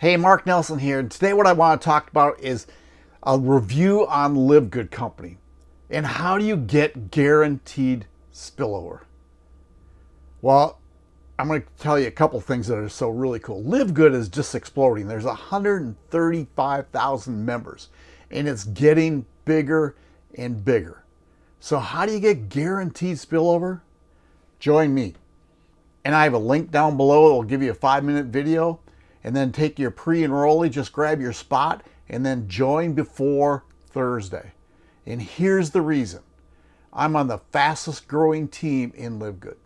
Hey, Mark Nelson here. Today what I want to talk about is a review on LiveGood Company and how do you get guaranteed spillover. Well, I'm going to tell you a couple things that are so really cool. LiveGood is just exploding. There's 135,000 members and it's getting bigger and bigger. So how do you get guaranteed spillover? Join me. And I have a link down below. that will give you a five minute video and then take your pre-enrollee, just grab your spot and then join before Thursday. And here's the reason. I'm on the fastest growing team in LiveGood.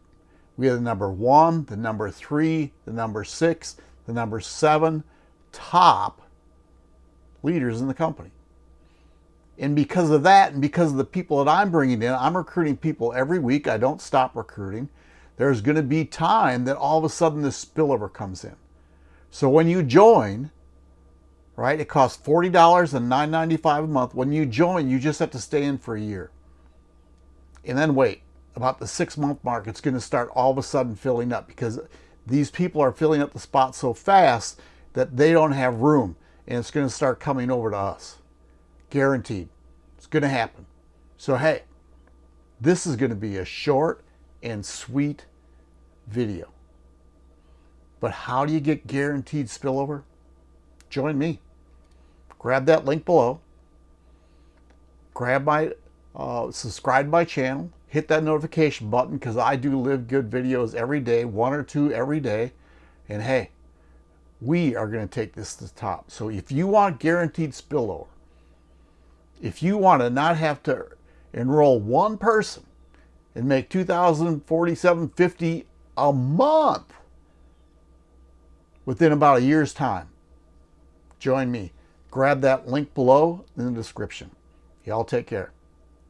We are the number one, the number three, the number six, the number seven top leaders in the company. And because of that, and because of the people that I'm bringing in, I'm recruiting people every week. I don't stop recruiting. There's going to be time that all of a sudden this spillover comes in. So when you join, right, it costs $40 and $9.95 a month. When you join, you just have to stay in for a year. And then wait. About the six month mark, it's going to start all of a sudden filling up because these people are filling up the spot so fast that they don't have room and it's going to start coming over to us. Guaranteed. It's going to happen. So, hey, this is going to be a short and sweet video. But how do you get guaranteed spillover? Join me. Grab that link below. Grab my, uh, subscribe my channel. Hit that notification button because I do LiveGood videos every day, one or two every day. And hey, we are going to take this to the top. So if you want guaranteed spillover, if you want to not have to enroll one person and make 2047.50 a month within about a year's time. Join me. Grab that link below in the description. Y'all take care.